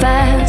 fast